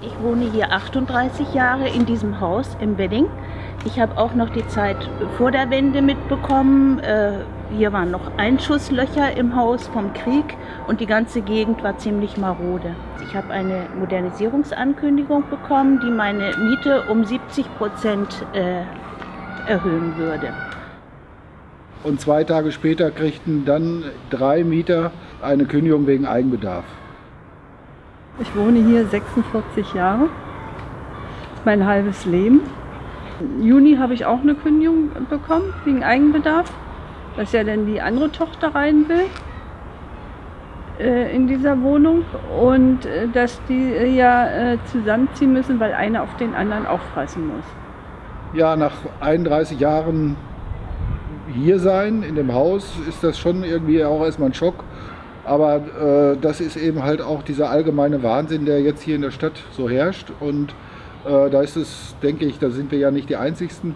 Ich wohne hier 38 Jahre in diesem Haus im Wedding. Ich habe auch noch die Zeit vor der Wende mitbekommen. Äh, hier waren noch Einschusslöcher im Haus vom Krieg und die ganze Gegend war ziemlich marode. Ich habe eine Modernisierungsankündigung bekommen, die meine Miete um 70 Prozent äh, erhöhen würde. Und zwei Tage später kriegten dann drei Mieter eine Kündigung wegen Eigenbedarf. Ich wohne hier 46 Jahre, mein halbes Leben. Im Juni habe ich auch eine Kündigung bekommen wegen Eigenbedarf, dass ja dann die andere Tochter rein will äh, in dieser Wohnung und äh, dass die äh, ja zusammenziehen müssen, weil einer auf den anderen aufpassen muss. Ja, nach 31 Jahren hier sein in dem Haus ist das schon irgendwie auch erstmal ein Schock aber äh, das ist eben halt auch dieser allgemeine Wahnsinn, der jetzt hier in der Stadt so herrscht. Und äh, da ist es, denke ich, da sind wir ja nicht die Einzigsten,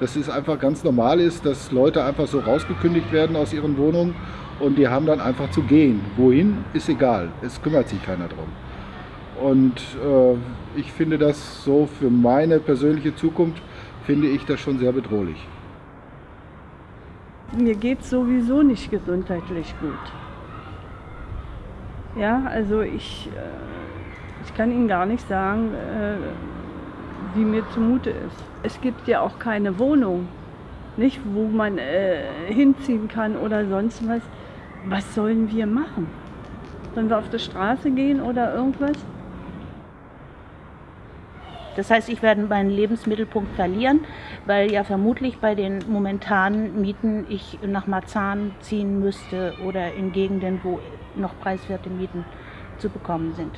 dass es einfach ganz normal ist, dass Leute einfach so rausgekündigt werden aus ihren Wohnungen und die haben dann einfach zu gehen. Wohin, ist egal. Es kümmert sich keiner drum. Und äh, ich finde das so für meine persönliche Zukunft, finde ich das schon sehr bedrohlich. Mir geht es sowieso nicht gesundheitlich gut. Ja, also ich, äh, ich kann Ihnen gar nicht sagen, äh, wie mir zumute ist. Es gibt ja auch keine Wohnung, nicht, wo man äh, hinziehen kann oder sonst was. Was sollen wir machen? Sollen wir auf die Straße gehen oder irgendwas? Das heißt, ich werde meinen Lebensmittelpunkt verlieren, weil ja vermutlich bei den momentanen Mieten ich nach Marzahn ziehen müsste oder in Gegenden, wo noch preiswerte Mieten zu bekommen sind.